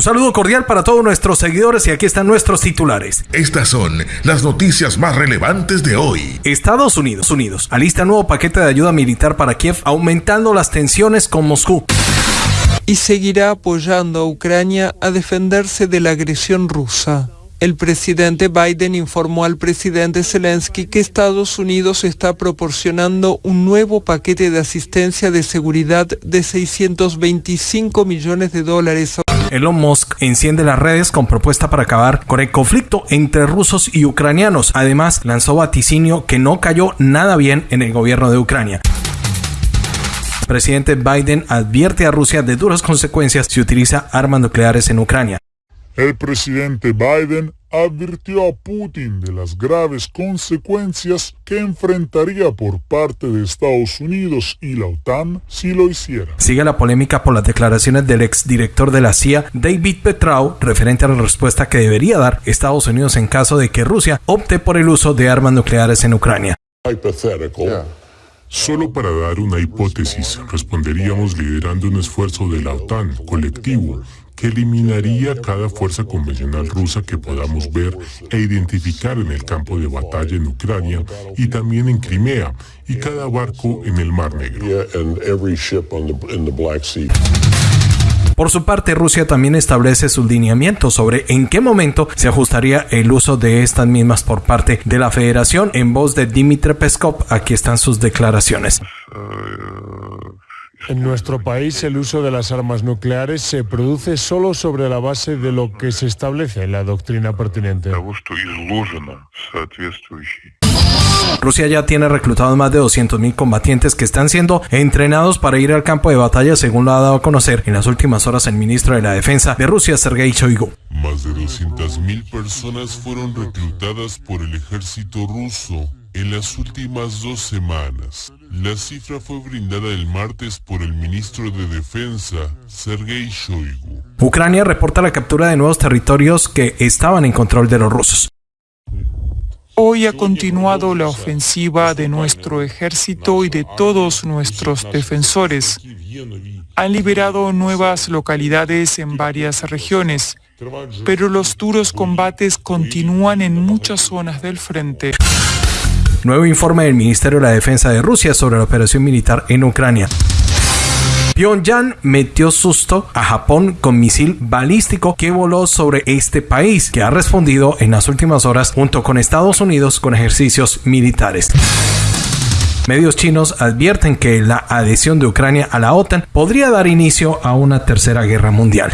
Un saludo cordial para todos nuestros seguidores y aquí están nuestros titulares. Estas son las noticias más relevantes de hoy. Estados Unidos, Unidos, alista nuevo paquete de ayuda militar para Kiev, aumentando las tensiones con Moscú y seguirá apoyando a Ucrania a defenderse de la agresión rusa. El presidente Biden informó al presidente Zelensky que Estados Unidos está proporcionando un nuevo paquete de asistencia de seguridad de 625 millones de dólares. Elon Musk enciende las redes con propuesta para acabar con el conflicto entre rusos y ucranianos. Además, lanzó vaticinio que no cayó nada bien en el gobierno de Ucrania presidente Biden advierte a Rusia de duras consecuencias si utiliza armas nucleares en Ucrania. El presidente Biden advirtió a Putin de las graves consecuencias que enfrentaría por parte de Estados Unidos y la OTAN si lo hiciera. Sigue la polémica por las declaraciones del exdirector de la CIA, David Petrau, referente a la respuesta que debería dar Estados Unidos en caso de que Rusia opte por el uso de armas nucleares en Ucrania. Solo para dar una hipótesis, responderíamos liderando un esfuerzo de la OTAN colectivo que eliminaría cada fuerza convencional rusa que podamos ver e identificar en el campo de batalla en Ucrania y también en Crimea y cada barco en el Mar Negro. Por su parte, Rusia también establece sus lineamientos sobre en qué momento se ajustaría el uso de estas mismas por parte de la Federación. En voz de Dmitry Peskov, aquí están sus declaraciones. En nuestro país el uso de las armas nucleares se produce solo sobre la base de lo que se establece en la doctrina pertinente. Rusia ya tiene reclutados más de 200.000 combatientes que están siendo entrenados para ir al campo de batalla, según lo ha dado a conocer en las últimas horas el ministro de la Defensa de Rusia, Sergei Shoigu. Más de 200.000 personas fueron reclutadas por el ejército ruso en las últimas dos semanas. La cifra fue brindada el martes por el ministro de Defensa, Sergei Shoigu. Ucrania reporta la captura de nuevos territorios que estaban en control de los rusos. Hoy ha continuado la ofensiva de nuestro ejército y de todos nuestros defensores. Han liberado nuevas localidades en varias regiones, pero los duros combates continúan en muchas zonas del frente. Nuevo informe del Ministerio de la Defensa de Rusia sobre la operación militar en Ucrania. Pyongyang metió susto a Japón con misil balístico que voló sobre este país, que ha respondido en las últimas horas junto con Estados Unidos con ejercicios militares. Medios chinos advierten que la adhesión de Ucrania a la OTAN podría dar inicio a una tercera guerra mundial.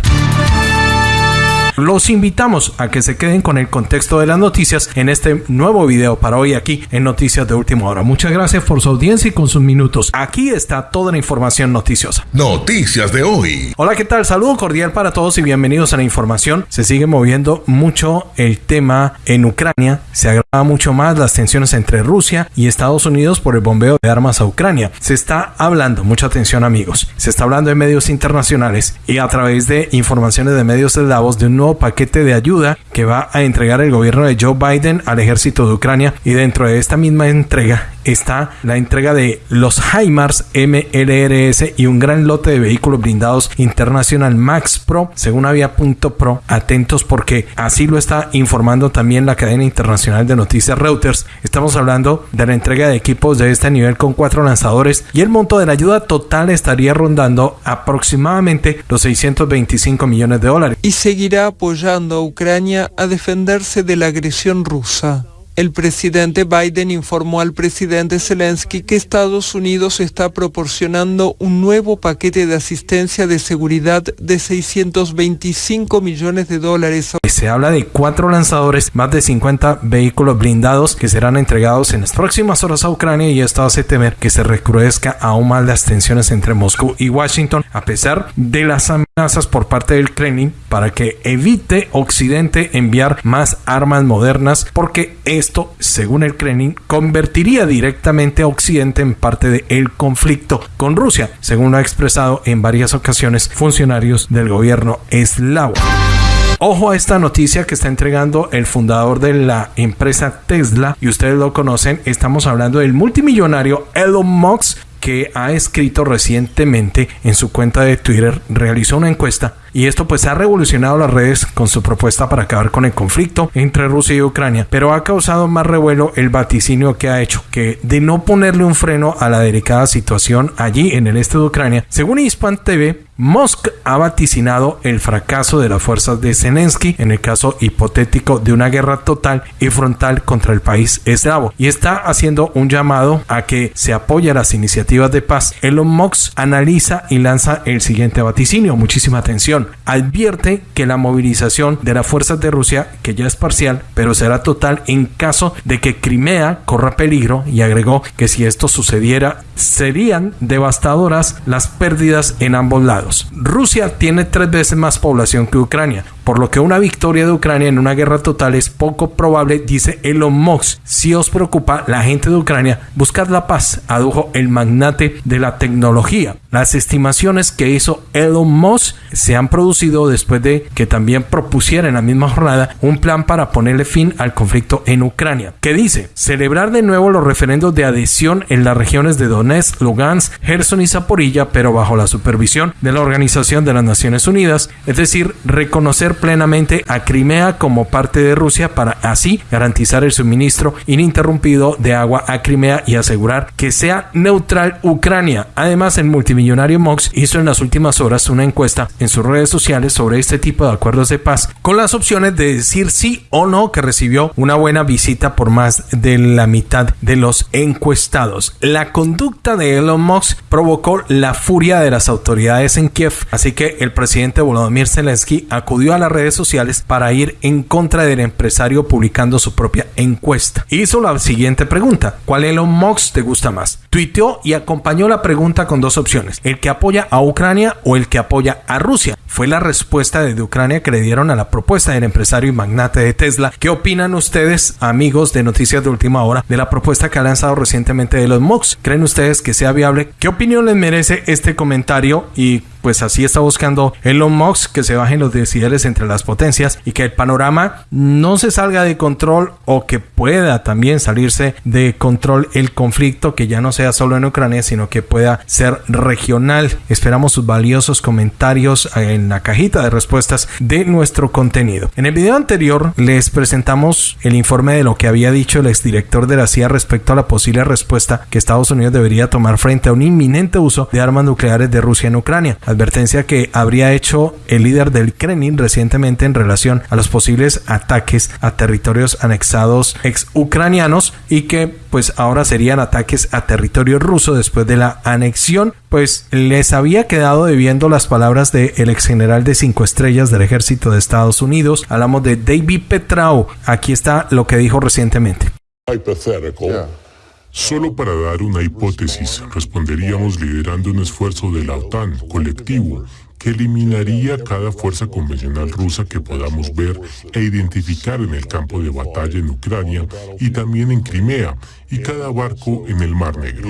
Los invitamos a que se queden con el contexto de las noticias en este nuevo video para hoy aquí en Noticias de Última Hora. Muchas gracias por su audiencia y con sus minutos. Aquí está toda la información noticiosa. Noticias de hoy. Hola, ¿qué tal? Saludo cordial para todos y bienvenidos a la información. Se sigue moviendo mucho el tema en Ucrania. Se agrava mucho más las tensiones entre Rusia y Estados Unidos por el bombeo de armas a Ucrania. Se está hablando, mucha atención amigos, se está hablando en medios internacionales y a través de informaciones de medios eslavos de un nuevo paquete de ayuda que va a entregar el gobierno de Joe Biden al ejército de Ucrania. Y dentro de esta misma entrega está la entrega de los HIMARS MLRS y un gran lote de vehículos blindados International Max Pro según Avia.pro. Atentos porque así lo está informando también la cadena internacional de noticias Reuters. Estamos hablando de la entrega de equipos de este nivel con cuatro lanzadores y el monto de la ayuda total estaría rondando aproximadamente los 625 millones de dólares. Y seguirá apoyando a Ucrania a defenderse de la agresión rusa. El presidente Biden informó al presidente Zelensky que Estados Unidos está proporcionando un nuevo paquete de asistencia de seguridad de 625 millones de dólares. Se habla de cuatro lanzadores, más de 50 vehículos blindados que serán entregados en las próximas horas a Ucrania y esto hace temer que se recrudezca aún más las tensiones entre Moscú y Washington a pesar de las amenazas por parte del Kremlin para que evite Occidente enviar más armas modernas porque es esto, según el Kremlin, convertiría directamente a Occidente en parte del conflicto con Rusia, según lo ha expresado en varias ocasiones funcionarios del gobierno eslavo. Ojo a esta noticia que está entregando el fundador de la empresa Tesla, y ustedes lo conocen, estamos hablando del multimillonario Elon Musk, que ha escrito recientemente en su cuenta de Twitter, realizó una encuesta y esto pues ha revolucionado las redes con su propuesta para acabar con el conflicto entre Rusia y Ucrania, pero ha causado más revuelo el vaticinio que ha hecho que de no ponerle un freno a la delicada situación allí en el este de Ucrania, según Hispan TV, Musk ha vaticinado el fracaso de las fuerzas de Zelensky en el caso hipotético de una guerra total y frontal contra el país eslavo y está haciendo un llamado a que se apoye las iniciativas de paz. Elon Musk analiza y lanza el siguiente vaticinio. Muchísima atención. Advierte que la movilización de las fuerzas de Rusia, que ya es parcial, pero será total en caso de que Crimea corra peligro y agregó que si esto sucediera serían devastadoras las pérdidas en ambos lados. Rusia tiene tres veces más población que Ucrania, por lo que una victoria de Ucrania en una guerra total es poco probable, dice Elon Musk. Si os preocupa la gente de Ucrania, buscad la paz, adujo el magnate de la tecnología. Las estimaciones que hizo Elon Musk se han producido después de que también propusiera en la misma jornada un plan para ponerle fin al conflicto en Ucrania, que dice celebrar de nuevo los referendos de adhesión en las regiones de Donetsk Lugansk, Gerson y Zaporilla, pero bajo la supervisión de la Organización de las Naciones Unidas, es decir, reconocer plenamente a Crimea como parte de Rusia para así garantizar el suministro ininterrumpido de agua a Crimea y asegurar que sea neutral Ucrania. Además, el multimillonario Mox hizo en las últimas horas una encuesta en sus redes sociales sobre este tipo de acuerdos de paz, con las opciones de decir sí o no que recibió una buena visita por más de la mitad de los encuestados. La conducta de Elon Musk provocó la furia de las autoridades en Kiev, así que el presidente Volodymyr Zelensky acudió a redes sociales para ir en contra del empresario publicando su propia encuesta. Hizo la siguiente pregunta, ¿cuál Elon Musk te gusta más? Tuiteó y acompañó la pregunta con dos opciones, el que apoya a Ucrania o el que apoya a Rusia. Fue la respuesta de Ucrania que le dieron a la propuesta del empresario y magnate de Tesla. ¿Qué opinan ustedes, amigos de Noticias de Última Hora, de la propuesta que ha lanzado recientemente Elon Musk? ¿Creen ustedes que sea viable. ¿Qué opinión les merece este comentario? Y pues así está buscando Elon Musk que se bajen los decibeles entre las potencias y que el panorama no se salga de control o que pueda también salirse de control el conflicto que ya no sea solo en Ucrania sino que pueda ser regional. Esperamos sus valiosos comentarios en la cajita de respuestas de nuestro contenido. En el video anterior les presentamos el informe de lo que había dicho el exdirector de la CIA respecto a la posible respuesta que Estados Unidos debería tomar frente a un inminente uso de armas nucleares de Rusia en Ucrania advertencia que habría hecho el líder del Kremlin recientemente en relación a los posibles ataques a territorios anexados ex ucranianos y que pues ahora serían ataques a territorio ruso después de la anexión. Pues les había quedado debiendo las palabras del el ex general de cinco estrellas del ejército de Estados Unidos hablamos de David Petrao. Aquí está lo que dijo recientemente Solo para dar una hipótesis, responderíamos liderando un esfuerzo de la OTAN colectivo que eliminaría cada fuerza convencional rusa que podamos ver e identificar en el campo de batalla en Ucrania y también en Crimea, y cada barco en el Mar Negro.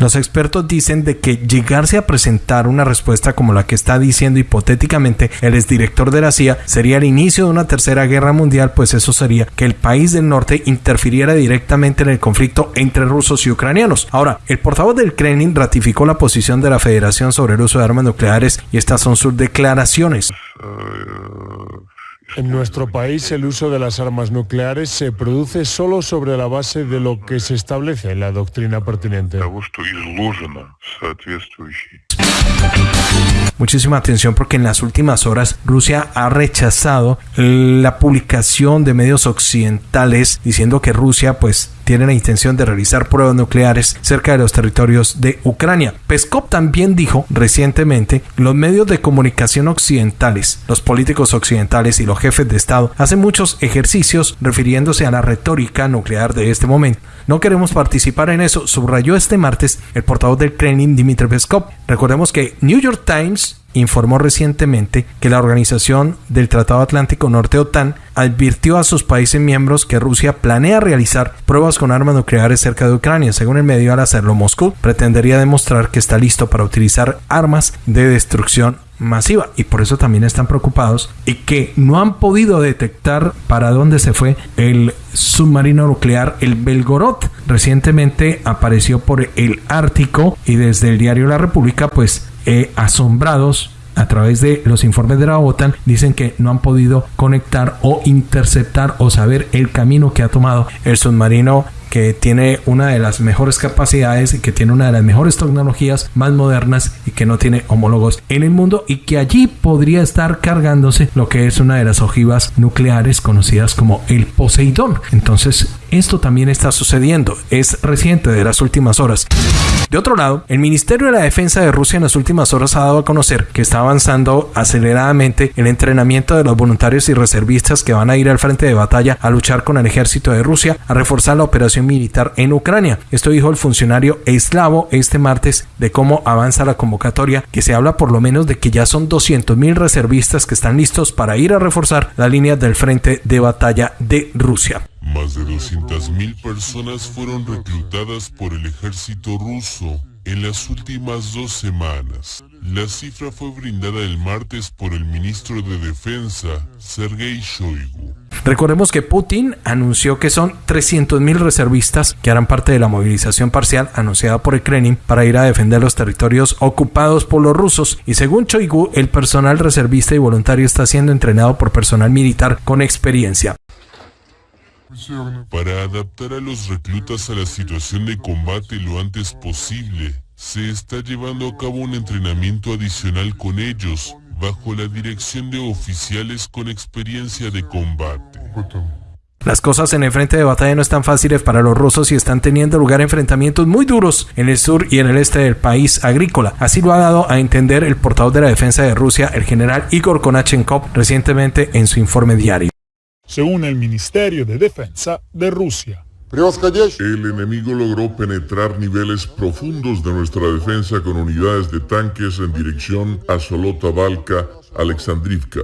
Los expertos dicen de que llegarse a presentar una respuesta como la que está diciendo hipotéticamente el exdirector de la CIA sería el inicio de una tercera guerra mundial, pues eso sería que el país del norte interfiriera directamente en el conflicto entre rusos y ucranianos. Ahora, el portavoz del Kremlin ratificó la posición de la Federación sobre el uso de armas nucleares y estas son sus declaraciones. En nuestro país el uso de las armas nucleares se produce solo sobre la base de lo que se establece en la doctrina pertinente. Muchísima atención porque en las últimas horas Rusia ha rechazado la publicación de medios occidentales diciendo que Rusia pues tiene la intención de realizar pruebas nucleares cerca de los territorios de Ucrania. Peskov también dijo recientemente los medios de comunicación occidentales, los políticos occidentales y los jefes de Estado hacen muchos ejercicios refiriéndose a la retórica nuclear de este momento. No queremos participar en eso, subrayó este martes el portavoz del Kremlin Dmitry Peskov. Recordemos que New York Times informó recientemente que la Organización del Tratado Atlántico Norte OTAN advirtió a sus países miembros que Rusia planea realizar pruebas con armas nucleares cerca de Ucrania. Según el medio, al hacerlo, Moscú pretendería demostrar que está listo para utilizar armas de destrucción masiva y por eso también están preocupados y que no han podido detectar para dónde se fue el submarino nuclear el Belgorod recientemente apareció por el Ártico y desde el diario La República pues eh, asombrados a través de los informes de la OTAN dicen que no han podido conectar o interceptar o saber el camino que ha tomado el submarino que tiene una de las mejores capacidades y que tiene una de las mejores tecnologías más modernas y que no tiene homólogos en el mundo y que allí podría estar cargándose lo que es una de las ojivas nucleares conocidas como el Poseidón. Entonces, esto también está sucediendo, es reciente de las últimas horas. De otro lado, el Ministerio de la Defensa de Rusia en las últimas horas ha dado a conocer que está avanzando aceleradamente el entrenamiento de los voluntarios y reservistas que van a ir al frente de batalla a luchar con el ejército de Rusia, a reforzar la operación militar en Ucrania. Esto dijo el funcionario eslavo este martes de cómo avanza la convocatoria, que se habla por lo menos de que ya son 200.000 reservistas que están listos para ir a reforzar la línea del frente de batalla de Rusia. Más de 200.000 personas fueron reclutadas por el ejército ruso en las últimas dos semanas. La cifra fue brindada el martes por el ministro de Defensa, Sergei Shoigu. Recordemos que Putin anunció que son 300.000 reservistas que harán parte de la movilización parcial anunciada por el Kremlin para ir a defender los territorios ocupados por los rusos y según Shoigu el personal reservista y voluntario está siendo entrenado por personal militar con experiencia. Para adaptar a los reclutas a la situación de combate lo antes posible, se está llevando a cabo un entrenamiento adicional con ellos, bajo la dirección de oficiales con experiencia de combate. Las cosas en el frente de batalla no están fáciles para los rusos y están teniendo lugar enfrentamientos muy duros en el sur y en el este del país agrícola. Así lo ha dado a entender el portavoz de la defensa de Rusia, el general Igor Konachenkov, recientemente en su informe diario según el Ministerio de Defensa de Rusia. El enemigo logró penetrar niveles profundos de nuestra defensa con unidades de tanques en dirección a Solota Balka, Alexandrivka.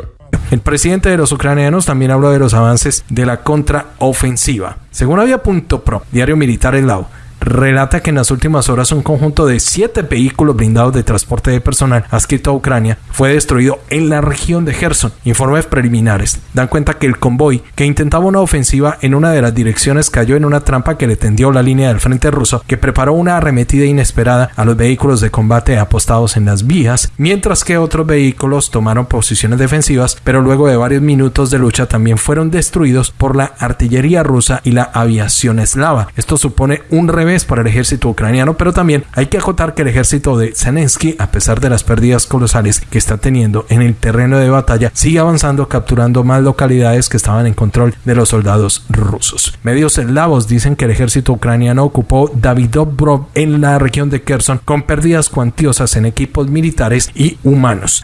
El presidente de los ucranianos también habló de los avances de la contraofensiva. Según Avia.pro, diario militar eslavo, relata que en las últimas horas un conjunto de siete vehículos blindados de transporte de personal adscrito a Ucrania fue destruido en la región de Gerson. Informes preliminares dan cuenta que el convoy que intentaba una ofensiva en una de las direcciones cayó en una trampa que le tendió la línea del frente ruso que preparó una arremetida inesperada a los vehículos de combate apostados en las vías, mientras que otros vehículos tomaron posiciones defensivas, pero luego de varios minutos de lucha también fueron destruidos por la artillería rusa y la aviación eslava. Esto supone un revés para el ejército ucraniano, pero también hay que acotar que el ejército de Zelensky, a pesar de las pérdidas colosales que está teniendo en el terreno de batalla, sigue avanzando capturando más localidades que estaban en control de los soldados rusos. Medios eslavos dicen que el ejército ucraniano ocupó Davidobrov en la región de Kherson con pérdidas cuantiosas en equipos militares y humanos.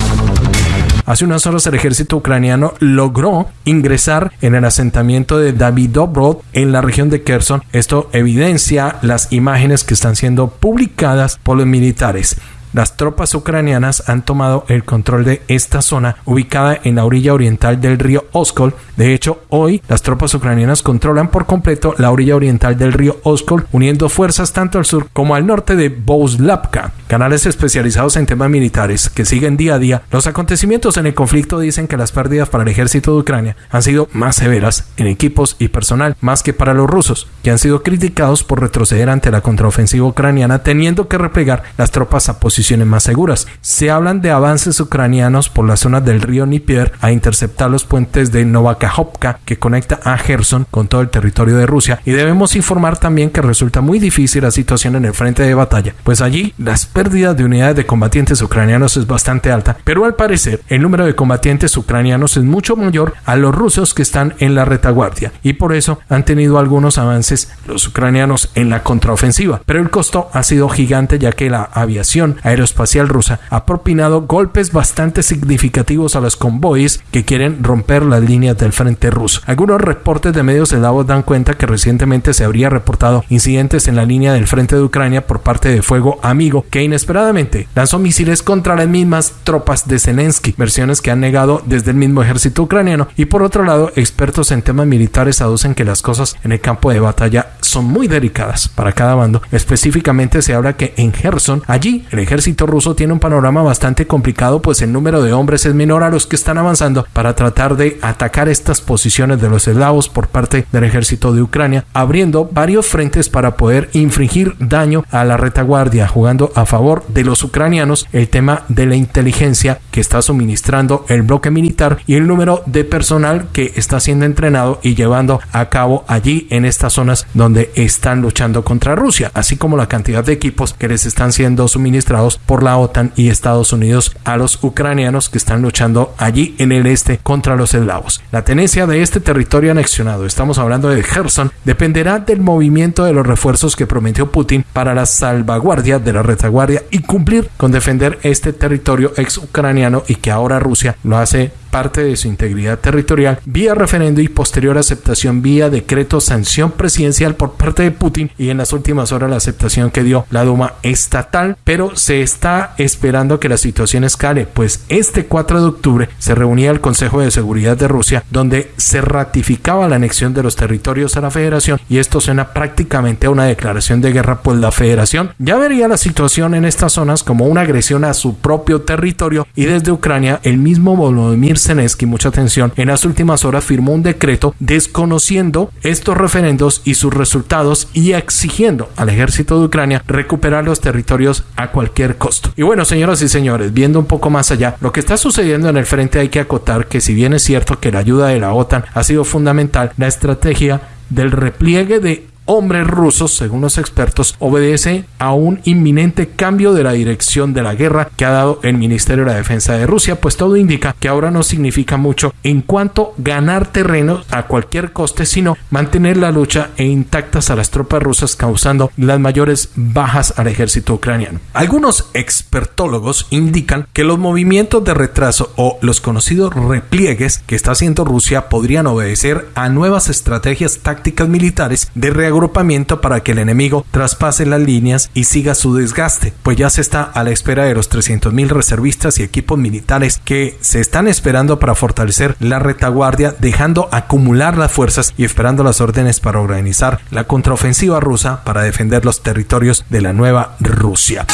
Hace unas horas el ejército ucraniano logró ingresar en el asentamiento de Davidobrod en la región de Kherson. Esto evidencia las imágenes que están siendo publicadas por los militares. Las tropas ucranianas han tomado el control de esta zona ubicada en la orilla oriental del río Oskol. De hecho, hoy las tropas ucranianas controlan por completo la orilla oriental del río Oskol, uniendo fuerzas tanto al sur como al norte de Bouslavka. Canales especializados en temas militares que siguen día a día los acontecimientos en el conflicto dicen que las pérdidas para el ejército de Ucrania han sido más severas en equipos y personal más que para los rusos, que han sido criticados por retroceder ante la contraofensiva ucraniana teniendo que replegar las tropas a posición más seguras. Se hablan de avances ucranianos por las zonas del río Nipier a interceptar los puentes de Novakhovka que conecta a Gerson con todo el territorio de Rusia y debemos informar también que resulta muy difícil la situación en el frente de batalla, pues allí las pérdidas de unidades de combatientes ucranianos es bastante alta, pero al parecer el número de combatientes ucranianos es mucho mayor a los rusos que están en la retaguardia y por eso han tenido algunos avances los ucranianos en la contraofensiva, pero el costo ha sido gigante ya que la aviación aeroespacial rusa ha propinado golpes bastante significativos a los convoys que quieren romper las líneas del frente ruso. Algunos reportes de medios eslavos dan cuenta que recientemente se habría reportado incidentes en la línea del frente de Ucrania por parte de fuego amigo que inesperadamente lanzó misiles contra las mismas tropas de Zelensky, versiones que han negado desde el mismo ejército ucraniano y por otro lado expertos en temas militares aducen que las cosas en el campo de batalla son muy delicadas para cada bando. Específicamente se habla que en Gerson allí el ejército ejército ruso tiene un panorama bastante complicado, pues el número de hombres es menor a los que están avanzando para tratar de atacar estas posiciones de los eslavos por parte del ejército de Ucrania, abriendo varios frentes para poder infringir daño a la retaguardia, jugando a favor de los ucranianos el tema de la inteligencia que está suministrando el bloque militar y el número de personal que está siendo entrenado y llevando a cabo allí en estas zonas donde están luchando contra Rusia, así como la cantidad de equipos que les están siendo suministrados por la OTAN y Estados Unidos a los ucranianos que están luchando allí en el este contra los eslavos. La tenencia de este territorio anexionado, estamos hablando de Kherson, dependerá del movimiento de los refuerzos que prometió Putin para la salvaguardia de la retaguardia y cumplir con defender este territorio ex ucraniano y que ahora Rusia lo hace parte de su integridad territorial vía referendo y posterior aceptación vía decreto sanción presidencial por parte de Putin y en las últimas horas la aceptación que dio la Duma estatal, pero se está esperando que la situación escale, pues este 4 de octubre se reunía el Consejo de Seguridad de Rusia donde se ratificaba la anexión de los territorios a la federación y esto suena prácticamente a una declaración de guerra, pues la federación ya vería la situación en estas zonas como una agresión a su propio territorio y desde Ucrania el mismo Volodymyr Zelensky, mucha atención, en las últimas horas firmó un decreto desconociendo estos referendos y sus resultados y exigiendo al ejército de Ucrania recuperar los territorios a cualquier costo. Y bueno, señoras y señores, viendo un poco más allá, lo que está sucediendo en el frente hay que acotar que si bien es cierto que la ayuda de la OTAN ha sido fundamental, la estrategia del repliegue de hombres rusos, según los expertos, obedece a un inminente cambio de la dirección de la guerra que ha dado el Ministerio de la Defensa de Rusia, pues todo indica que ahora no significa mucho en cuanto ganar terreno a cualquier coste, sino mantener la lucha e intactas a las tropas rusas causando las mayores bajas al ejército ucraniano. Algunos expertólogos indican que los movimientos de retraso o los conocidos repliegues que está haciendo Rusia podrían obedecer a nuevas estrategias tácticas militares de reagrupamiento agrupamiento para que el enemigo traspase las líneas y siga su desgaste, pues ya se está a la espera de los 300.000 reservistas y equipos militares que se están esperando para fortalecer la retaguardia, dejando acumular las fuerzas y esperando las órdenes para organizar la contraofensiva rusa para defender los territorios de la nueva Rusia.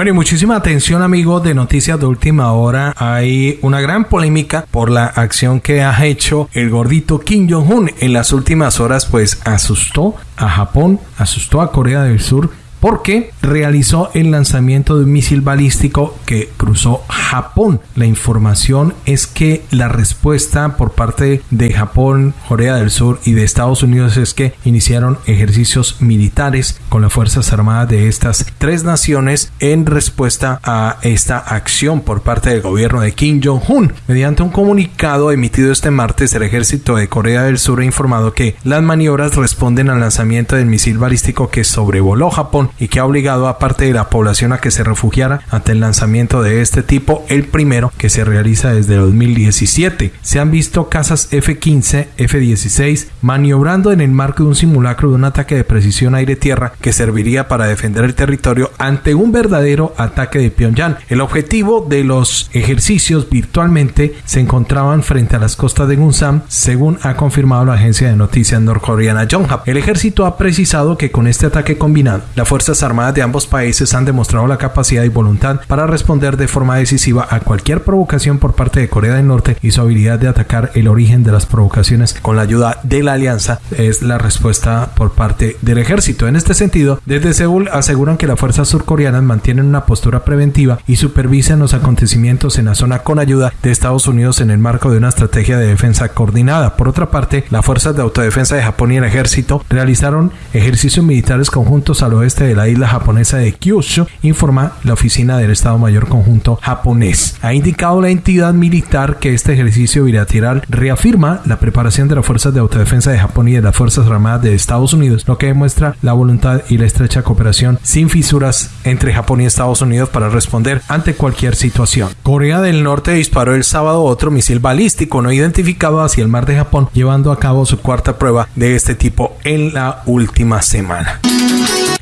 Bueno, y muchísima atención, amigos de Noticias de Última Hora. Hay una gran polémica por la acción que ha hecho el gordito Kim Jong-un en las últimas horas, pues asustó a Japón, asustó a Corea del Sur porque realizó el lanzamiento de un misil balístico que cruzó Japón. La información es que la respuesta por parte de Japón, Corea del Sur y de Estados Unidos es que iniciaron ejercicios militares con las Fuerzas Armadas de estas tres naciones en respuesta a esta acción por parte del gobierno de Kim Jong-un. Mediante un comunicado emitido este martes, el ejército de Corea del Sur ha informado que las maniobras responden al lanzamiento del misil balístico que sobrevoló Japón y que ha obligado a parte de la población a que se refugiara ante el lanzamiento de este tipo, el primero que se realiza desde 2017. Se han visto casas F-15, F-16 maniobrando en el marco de un simulacro de un ataque de precisión aire-tierra que serviría para defender el territorio ante un verdadero ataque de Pyongyang. El objetivo de los ejercicios virtualmente se encontraban frente a las costas de Gunsam, según ha confirmado la agencia de noticias norcoreana Yonhap. El ejército ha precisado que con este ataque combinado, las fuerzas armadas de ambos países han demostrado la capacidad y voluntad para responder de forma decisiva a cualquier provocación por parte de Corea del Norte y su habilidad de atacar el origen de las provocaciones con la ayuda de la alianza es la respuesta por parte del ejército. En este sentido, desde Seúl aseguran que las fuerzas surcoreanas mantienen una postura preventiva y supervisan los acontecimientos en la zona con ayuda de Estados Unidos en el marco de una estrategia de defensa coordinada. Por otra parte, las fuerzas de autodefensa de Japón y el ejército realizaron ejercicios militares conjuntos al oeste de la isla japonesa de Kyushu, informa la oficina del Estado Mayor Conjunto japonés. Ha indicado la entidad militar que este ejercicio bilateral reafirma la preparación de las fuerzas de autodefensa de Japón y de las Fuerzas Armadas de Estados Unidos, lo que demuestra la voluntad y la estrecha cooperación sin fisuras entre Japón y Estados Unidos para responder ante cualquier situación. Corea del Norte disparó el sábado otro misil balístico no identificado hacia el mar de Japón, llevando a cabo su cuarta prueba de este tipo en la última semana.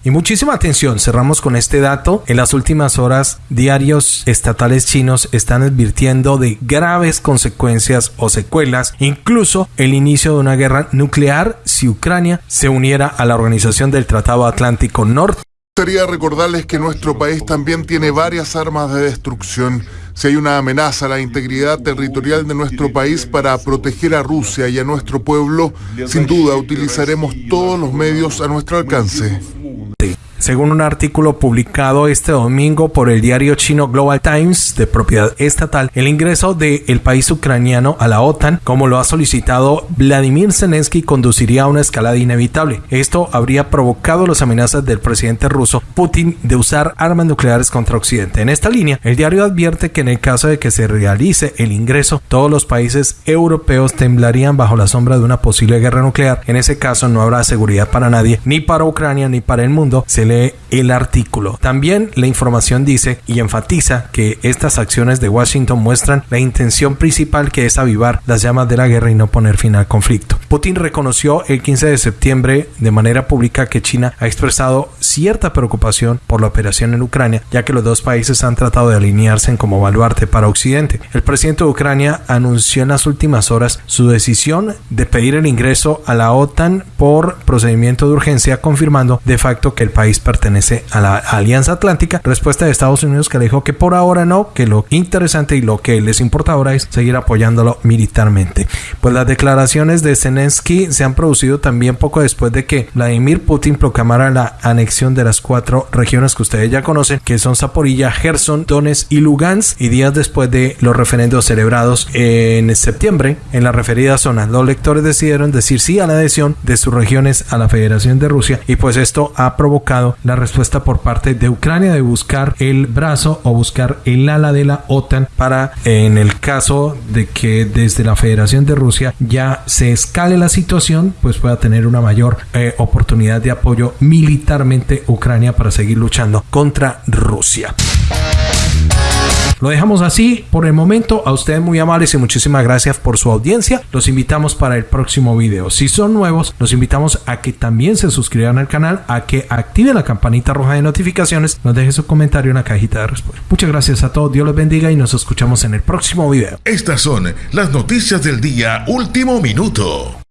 Y muchísima atención, cerramos con este dato. En las últimas horas, diarios estatales chinos están advirtiendo de graves consecuencias o secuelas, incluso el inicio de una guerra nuclear si Ucrania se uniera a la organización del Tratado Atlántico Norte gustaría recordarles que nuestro país también tiene varias armas de destrucción. Si hay una amenaza a la integridad territorial de nuestro país para proteger a Rusia y a nuestro pueblo, sin duda utilizaremos todos los medios a nuestro alcance. Según un artículo publicado este domingo por el diario chino Global Times de propiedad estatal, el ingreso del país ucraniano a la OTAN, como lo ha solicitado Vladimir Zelensky, conduciría a una escalada inevitable. Esto habría provocado las amenazas del presidente ruso Putin de usar armas nucleares contra Occidente. En esta línea, el diario advierte que en el caso de que se realice el ingreso, todos los países europeos temblarían bajo la sombra de una posible guerra nuclear. En ese caso no habrá seguridad para nadie, ni para Ucrania ni el mundo. Se lee el artículo. También la información dice y enfatiza que estas acciones de Washington muestran la intención principal que es avivar las llamas de la guerra y no poner fin al conflicto. Putin reconoció el 15 de septiembre de manera pública que China ha expresado cierta preocupación por la operación en Ucrania, ya que los dos países han tratado de alinearse como baluarte para Occidente. El presidente de Ucrania anunció en las últimas horas su decisión de pedir el ingreso a la OTAN por procedimiento de urgencia, confirmando de facto que el país pertenece a la Alianza Atlántica. Respuesta de Estados Unidos que le dijo que por ahora no, que lo interesante y lo que les importa ahora es seguir apoyándolo militarmente. Pues las declaraciones de Zelensky se han producido también poco después de que Vladimir Putin proclamara la anexión de las cuatro regiones que ustedes ya conocen, que son Zaporilla, Gerson, Donetsk y Lugansk, y días después de los referendos celebrados en septiembre en la referida zona. Los lectores decidieron decir sí a la adhesión de sus regiones a la Federación de Rusia y pues esto ha provocado la respuesta por parte de Ucrania de buscar el brazo o buscar el ala de la OTAN para en el caso de que desde la Federación de Rusia ya se escale la situación pues pueda tener una mayor eh, oportunidad de apoyo militarmente Ucrania para seguir luchando contra Rusia. Lo dejamos así por el momento. A ustedes muy amables y muchísimas gracias por su audiencia. Los invitamos para el próximo video. Si son nuevos, los invitamos a que también se suscriban al canal, a que activen la campanita roja de notificaciones, nos dejen su comentario en la cajita de respuesta. Muchas gracias a todos, Dios los bendiga y nos escuchamos en el próximo video. Estas son las noticias del día último minuto.